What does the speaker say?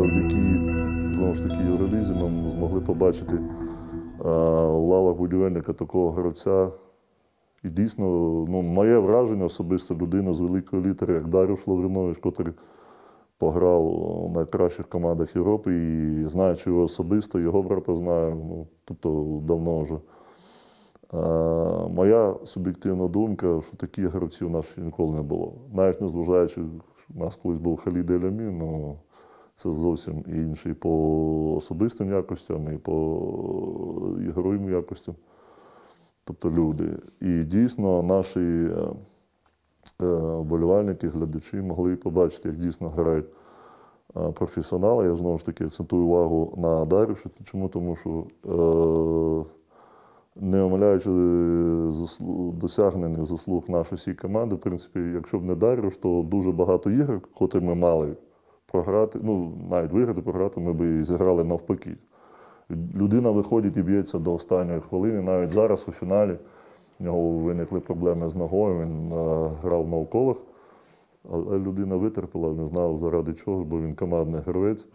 завдяки знову ж таки Євролізі ми змогли побачити а, у лавах будівельника такого гравця. І дійсно, ну, моє враження особисто людина з великої літери, як Дарюш Лавринович, який пограв у найкращих командах Європи і знаючи його особисто, його брата знаю, ну, тобто давно вже. Е, моя суб'єктивна думка, що таких гравців у нас ще ніколи не було. Навіть незважаючи, що у нас колись був Халід Елямі, ну це зовсім інший по особистим якостям і по ігровим якостям. Тобто люди. І дійсно наші е, е, вболівальники, глядачі могли побачити, як дійсно грають е, професіонали. Я знову ж таки акцентую увагу на Дарюшу. Чому? Тому що не омиляючи досягнених заслуг нашої всієї команди, в принципі, якщо б не Дарюш, то дуже багато ігор, котрі ми мали програти, ну навіть виграти, програти, ми б і зіграли навпаки. Людина виходить і б'ється до останньої хвилини. Навіть зараз у фіналі в нього виникли проблеми з ногою, він е, грав на уколах. Але людина витерпіла, не знав заради чого, бо він командний гравець.